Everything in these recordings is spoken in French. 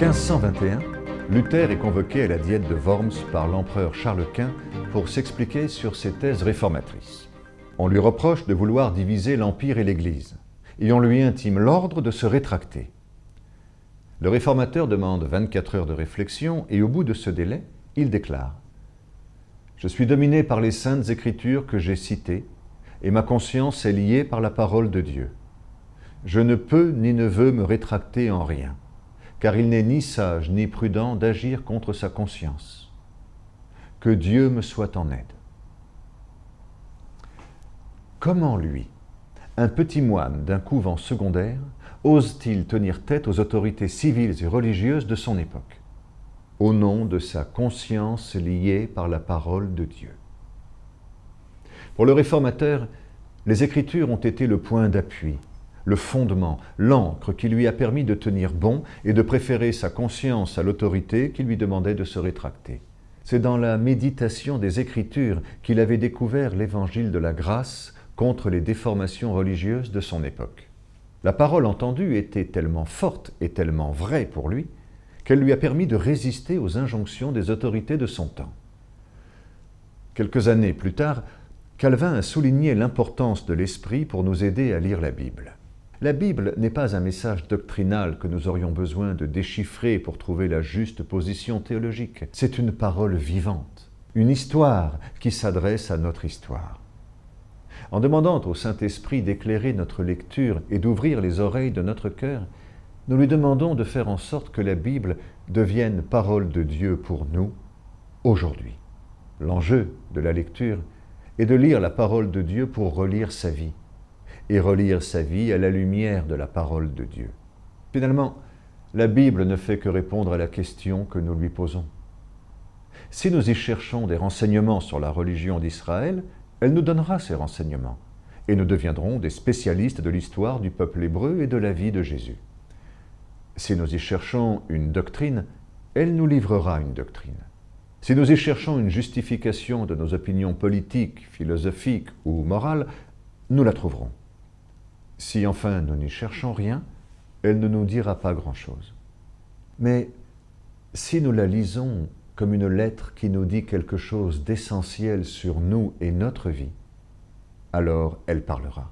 1521, Luther est convoqué à la diète de Worms par l'empereur Charles Quint pour s'expliquer sur ses thèses réformatrices. On lui reproche de vouloir diviser l'Empire et l'Église, et on lui intime l'ordre de se rétracter. Le réformateur demande 24 heures de réflexion et au bout de ce délai, il déclare « Je suis dominé par les saintes écritures que j'ai citées et ma conscience est liée par la parole de Dieu. Je ne peux ni ne veux me rétracter en rien, car il n'est ni sage ni prudent d'agir contre sa conscience. Que Dieu me soit en aide. » Comment lui, un petit moine d'un couvent secondaire, ose-t-il tenir tête aux autorités civiles et religieuses de son époque, au nom de sa conscience liée par la parole de Dieu? Pour le réformateur, les Écritures ont été le point d'appui, le fondement, l'encre qui lui a permis de tenir bon et de préférer sa conscience à l'autorité qui lui demandait de se rétracter. C'est dans la méditation des Écritures qu'il avait découvert l'évangile de la grâce contre les déformations religieuses de son époque. La parole entendue était tellement forte et tellement vraie pour lui qu'elle lui a permis de résister aux injonctions des autorités de son temps. Quelques années plus tard, Calvin a souligné l'importance de l'esprit pour nous aider à lire la Bible. La Bible n'est pas un message doctrinal que nous aurions besoin de déchiffrer pour trouver la juste position théologique. C'est une parole vivante, une histoire qui s'adresse à notre histoire. En demandant au Saint-Esprit d'éclairer notre lecture et d'ouvrir les oreilles de notre cœur, nous lui demandons de faire en sorte que la Bible devienne parole de Dieu pour nous aujourd'hui. L'enjeu de la lecture est de lire la parole de Dieu pour relire sa vie, et relire sa vie à la lumière de la parole de Dieu. Finalement, la Bible ne fait que répondre à la question que nous lui posons. Si nous y cherchons des renseignements sur la religion d'Israël, elle nous donnera ces renseignements, et nous deviendrons des spécialistes de l'histoire du peuple hébreu et de la vie de Jésus. Si nous y cherchons une doctrine, elle nous livrera une doctrine. Si nous y cherchons une justification de nos opinions politiques, philosophiques ou morales, nous la trouverons. Si enfin nous n'y cherchons rien, elle ne nous dira pas grand-chose. Mais si nous la lisons comme une lettre qui nous dit quelque chose d'essentiel sur nous et notre vie, alors elle parlera.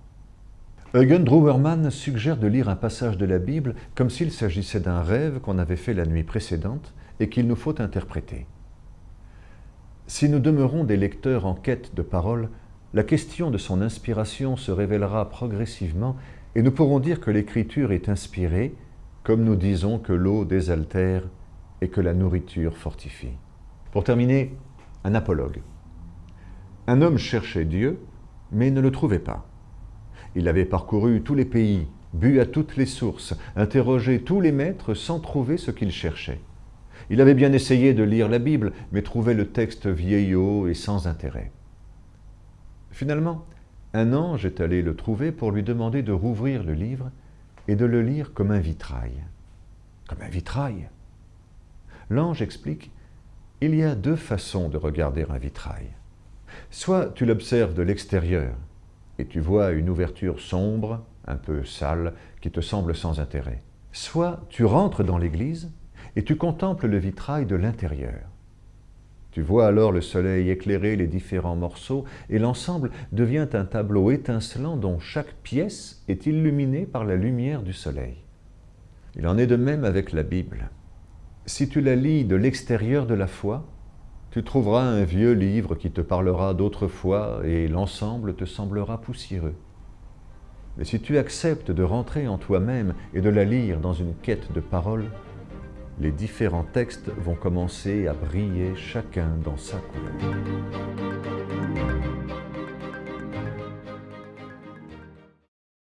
Eugen Druwermann suggère de lire un passage de la Bible comme s'il s'agissait d'un rêve qu'on avait fait la nuit précédente et qu'il nous faut interpréter. Si nous demeurons des lecteurs en quête de paroles, la question de son inspiration se révélera progressivement et nous pourrons dire que l'Écriture est inspirée, comme nous disons que l'eau désaltère et que la nourriture fortifie. Pour terminer, un apologue. Un homme cherchait Dieu, mais ne le trouvait pas. Il avait parcouru tous les pays, bu à toutes les sources, interrogé tous les maîtres sans trouver ce qu'il cherchait. Il avait bien essayé de lire la Bible, mais trouvait le texte vieillot et sans intérêt. Finalement, un ange est allé le trouver pour lui demander de rouvrir le livre et de le lire comme un vitrail. Comme un vitrail L'ange explique Il y a deux façons de regarder un vitrail. Soit tu l'observes de l'extérieur et tu vois une ouverture sombre, un peu sale, qui te semble sans intérêt. Soit tu rentres dans l'église et tu contemples le vitrail de l'intérieur. Tu vois alors le soleil éclairer les différents morceaux et l'ensemble devient un tableau étincelant dont chaque pièce est illuminée par la lumière du soleil. Il en est de même avec la Bible. Si tu la lis de l'extérieur de la foi, tu trouveras un vieux livre qui te parlera d'autrefois et l'ensemble te semblera poussiéreux. Mais si tu acceptes de rentrer en toi-même et de la lire dans une quête de paroles, les différents textes vont commencer à briller chacun dans sa couleur.